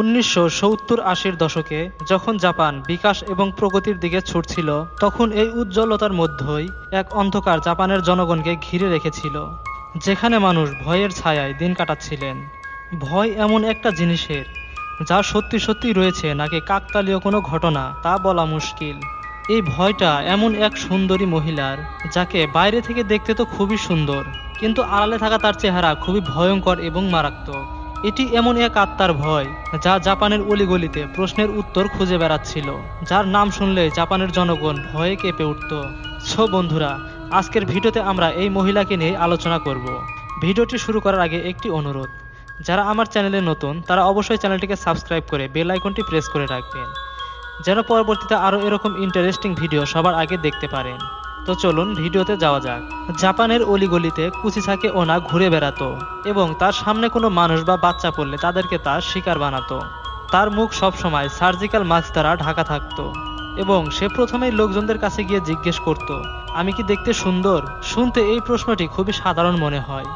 উনিশশো সত্তর আশির দশকে যখন জাপান বিকাশ এবং প্রগতির দিকে ছুটছিল, তখন এই উজ্জ্বলতার মধ্যেই এক অন্ধকার জাপানের জনগণকে ঘিরে রেখেছিল, যেখানে মানুষ ভয়ের ছায়ায় দিন কাটাচ্ছিলেন। ভয় এমন একটা জিনিসের, যা সত্যি সত্যি রয়েছে নাকি কাকতালীয় কোনো ঘটনা, তা বলা মুশকিল। এই ভয়টা এমন এক সুন্দরী মহিলার, যাকে বাইরে থেকে দেখতে তো খুবই সুন্দর, কিন্তু আড়ালে থাকা তার চেহারা খুবই ভয়ঙ্কর এবং মারাত্মক। এটি এমন এক আত্মার ভয়, যা জাপানের অলিগলিতে প্রশ্নের উত্তর খুঁজে বেড়াচ্ছিল, যার নাম শুনলে জাপানের জনগণ ভয়ে কেঁপে উঠত। সো বন্ধুরা, আজকের ভিডিওতে আমরা এই মহিলাকে নিয়ে আলোচনা করব। ভিডিওটি শুরু করার আগে একটি অনুরোধ, যারা আমার চ্যানেলে নতুন, তারা অবশ্যই চ্যানেলটিকে সাবস্ক্রাইব করে বেল আইকনটি প্রেস করে রাখবেন, যেন পরবর্তীতে আরও এরকম ইন্টারেস্টিং ভিডিও সবার আগে দেখতে পারেন। তো চলুন ভিডিওতে যাওয়া যাক। জাপানের অলিগলিতে কুচিসাকে ওনা ঘুরে বেড়াতো এবং তার সামনে কোনো মানুষ বা বাচ্চা পড়লে তাদেরকে তার শিকার বানাতো। তার মুখ সবসময় সার্জিক্যাল মাস্ক দ্বারা ঢাকা থাকতো এবং সে প্রথমেই লোকজনদের কাছে গিয়ে জিজ্ঞেস করত, আমি কি দেখতে সুন্দর? শুনতে এই প্রশ্নটি খুবই সাধারণ মনে হয়।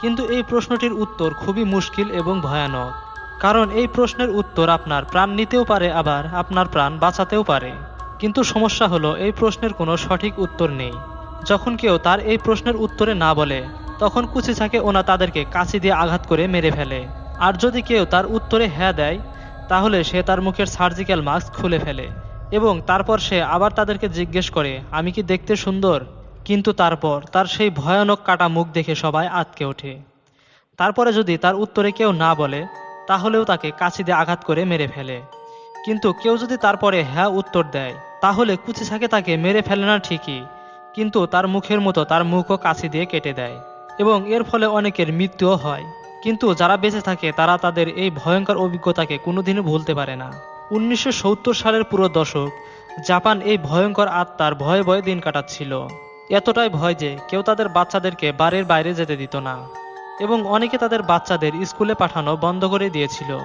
কিন্তু এই প্রশ্নটির উত্তর খুবই মুশকিল এবং ভয়ানক। কারণ এই প্রশ্নের উত্তর আপনার প্রাণ নিতেও পারে, আবার আপনার প্রাণ বাঁচাতেও পারে। কিন্তু সমস্যা হলো, এই প্রশ্নের কোনো সঠিক উত্তর নেই। যখন কেউ তার এই প্রশ্নের উত্তরে না বলে, তখন কুচিছাকে ওনা তাদেরকে কাছি দিয়ে আঘাত করে মেরে ফেলে। আর যদি কেউ তার উত্তরে হ্যাঁ দেয়, তাহলে সে তার মুখের সার্জিক্যাল মাস্ক খুলে ফেলে এবং তারপর সে আবার তাদেরকে জিজ্ঞেস করে, আমি কি দেখতে সুন্দর? কিন্তু তারপর তার সেই ভয়ানক কাটা মুখ দেখে সবাই আটকে ওঠে। তারপরে যদি তার উত্তরে কেউ না বলে, তাহলেও তাকে কাছি দিয়ে আঘাত করে মেরে ফেলে। কিন্তু কেউ যদি তারপরে হ্যাঁ উত্তর দেয়, তাহলে কুচিছাকে তাকে মেরে ফেলে না ঠিকই। কিন্তু তার মুখের মতো তার মুখও কাছি দিয়ে কেটে দেয় এবং এর ফলে অনেকের মৃত্যুও হয়। কিন্তু যারা বেঁচে থাকে, তারা তাদের এই ভয়ঙ্কর অভিজ্ঞতাকে কোনোদিনও ভুলতে পারে না। উনিশশো সত্তর সালের পুরো দশক, জাপান এই ভয়ঙ্কর আত্মার ভয়ে ভয়ে দিন কাটাচ্ছিল। এতটাই ভয় যে কেউ তাদের বাচ্চাদেরকে বাড়ির বাইরে যেতে দিত না। এবং অনেকে তাদের বাচ্চাদের স্কুলে পাঠানো বন্ধ করে দিয়েছিল।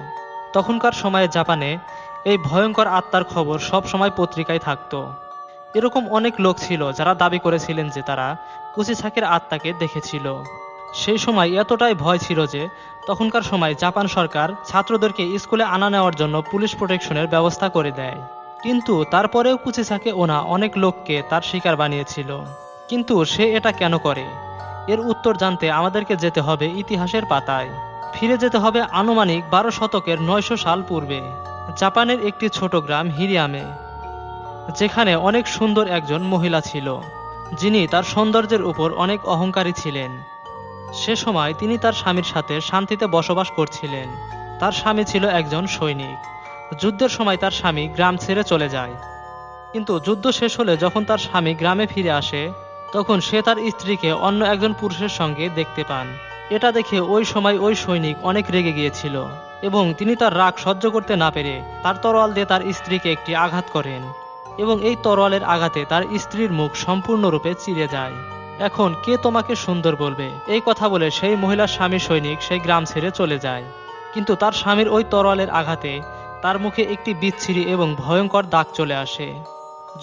তখনকার সময়ে জাপানে এই ভয়ঙ্কর আত্মার খবর সব সময় পত্রিকায় থাকতো। এরকম অনেক লোক ছিল যারা দাবি করেছিলেন যে তারা কুচিছাকের আত্মাকে দেখেছিল। সেই সময় এতটাই ভয় ছিল যে তখনকার সময় জাপান সরকার ছাত্রদেরকে স্কুলে আনা নেওয়ার জন্য পুলিশ প্রোটেকশনের ব্যবস্থা করে দেয়। কিন্তু তারপরেও কুচিছাকে ওনা অনেক লোককে তার শিকার বানিয়েছিল। কিন্তু সে এটা কেন করে? এর উত্তর জানতে আমাদেরকে যেতে হবে ইতিহাসের পাতায়। ফিরে যেতে হবে আনুমানিক বারো শতকের নয়শো সাল পূর্বে। জাপানের একটি ছোট গ্রাম হিরিয়ামে, যেখানে অনেক সুন্দর একজন মহিলা ছিল, যিনি তার সৌন্দর্যের উপর অনেক অহংকারী ছিলেন। সে সময় তিনি তার স্বামীর সাথে শান্তিতে বসবাস করছিলেন। তার স্বামী ছিল একজন সৈনিক। যুদ্ধের সময় তার স্বামী গ্রাম ছেড়ে চলে যায়। কিন্তু যুদ্ধ শেষ হলে যখন তার স্বামী গ্রামে ফিরে আসে, তখন সে তার স্ত্রীকে অন্য একজন পুরুষের সঙ্গে দেখতে পান। এটা দেখে ওই সময় ওই সৈনিক অনেক রেগে গিয়েছিল। এবং তিনি তার রাগ সহ্য করতে না পেরে তার তরোয়াল দিয়ে তার স্ত্রীকে একটি আঘাত করেন এবং এই তরোয়ালের আঘাতে তার স্ত্রীর মুখ সম্পূর্ণরূপে চিরে যায়। এখন কে তোমাকে সুন্দর বলবে? এই কথা বলে সেই মহিলার স্বামী সৈনিক সেই গ্রাম ছেড়ে চলে যায়। কিন্তু তার স্বামীর ওই তরোয়ালের আঘাতে তার মুখে একটি বিচ্ছিরি এবং ভয়ঙ্কর দাগ চলে আসে।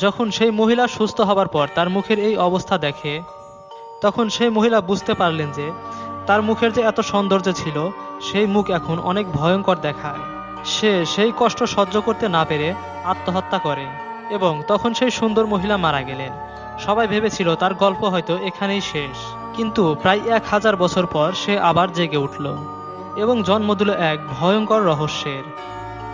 যখন সেই মহিলা সুস্থ হবার পর তার মুখের এই অবস্থা দেখে, তখন সেই মহিলা বুঝতে পারলেন যে তার মুখের যে এত সৌন্দর্য ছিল, সেই মুখ এখন অনেক ভয়ঙ্কর দেখায়। সে সেই কষ্ট সহ্য করতে না পেরে আত্মহত্যা করে এবং তখন সেই সুন্দর মহিলা মারা গেলেন। সবাই ভেবেছিল তার গল্প হয়তো এখানেই শেষ। কিন্তু প্রায় এক হাজার বছর পর সে আবার জেগে উঠল এবং জন্ম দিল এক ভয়ঙ্কর রহস্যের।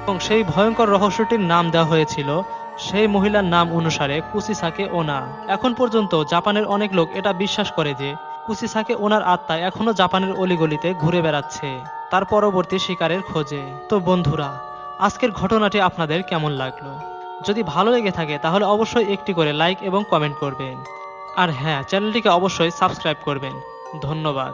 এবং সেই ভয়ঙ্কর রহস্যটির নাম দেওয়া হয়েছিল সেই মহিলার নাম অনুসারে কুচিসাকে ওনা। এখন পর্যন্ত জাপানের অনেক লোক এটা বিশ্বাস করে যে কুচিসাকে ওনার আত্মা এখনও জাপানের অলিগলিতে ঘুরে বেড়াচ্ছে, তার পরবর্তী শিকারের খোঁজে। তো বন্ধুরা, আজকের ঘটনাটি আপনাদের কেমন লাগল? যদি ভালো লেগে থাকে, তাহলে অবশ্যই একটি করে লাইক এবং কমেন্ট করবেন। আর হ্যাঁ চ্যানেলটিকে অবশ্যই সাবস্ক্রাইব করবেন। ধন্যবাদ।